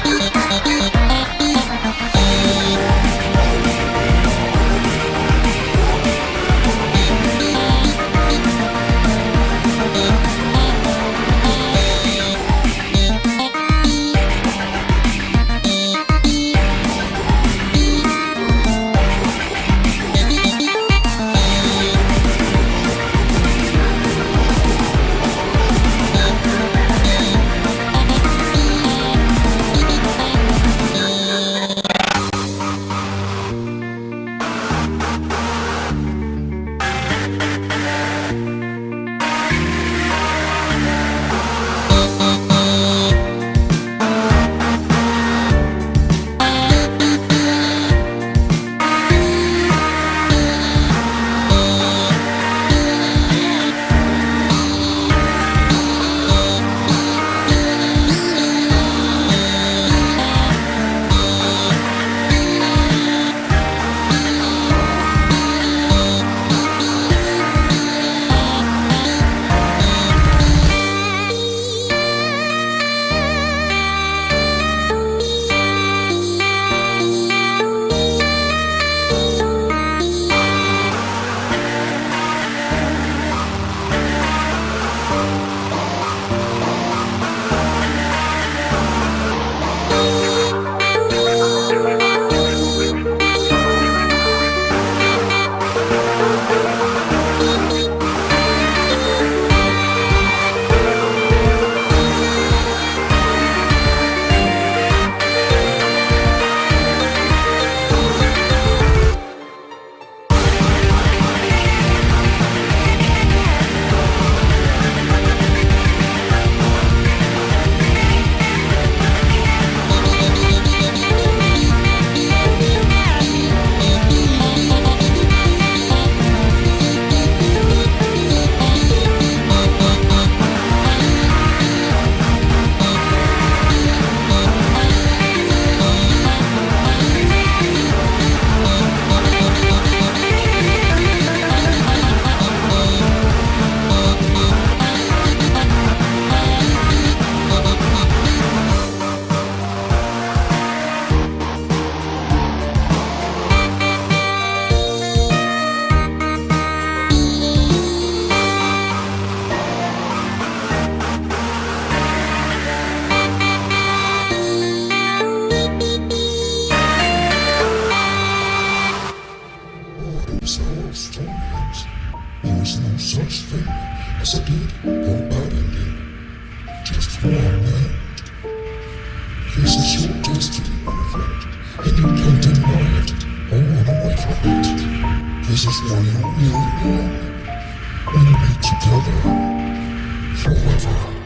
you torment. This is your destiny, my friend, and you can't deny it or run away from it. This is where you really belong. We'll be together forever.